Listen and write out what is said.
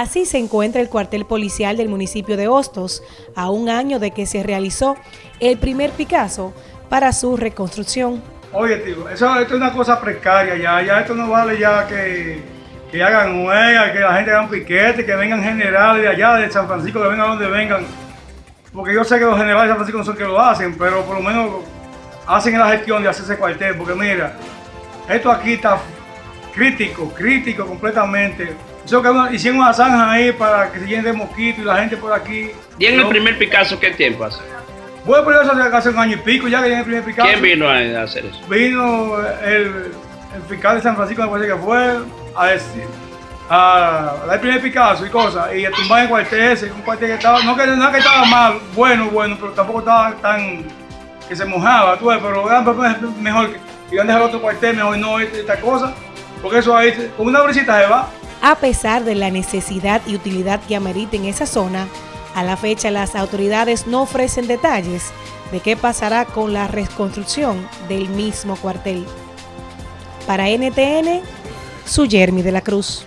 Así se encuentra el cuartel policial del municipio de Hostos, a un año de que se realizó el primer Picasso para su reconstrucción. Oye, tío, eso, esto es una cosa precaria ya, ya esto no vale ya que, que hagan huelga, que la gente haga un piquete, que vengan generales de allá, de San Francisco, que vengan donde vengan. Porque yo sé que los generales de San Francisco no son que lo hacen, pero por lo menos hacen la gestión de hacer ese cuartel, porque mira, esto aquí está crítico, crítico completamente. Que hicieron una zanja ahí para que se llene de mosquitos y la gente por aquí. ¿Y en el primer Picasso qué tiempo hace? Bueno, pero eso hace un año y pico ya que en el primer Picasso. ¿Quién vino a hacer eso? Vino el, el fiscal de San Francisco, me parece que fue, a decir, a dar el primer Picasso y cosas, y a tumbar el cuartel ese, un cuartel que estaba, no que, no que estaba mal, bueno, bueno, pero tampoco estaba tan, que se mojaba, tú ves, pero mejor que iban a dejar otro cuartel, mejor no esta cosa, porque eso ahí, con una brisita se va. A pesar de la necesidad y utilidad que amerita en esa zona, a la fecha las autoridades no ofrecen detalles de qué pasará con la reconstrucción del mismo cuartel. Para NTN, su Jeremy de la Cruz.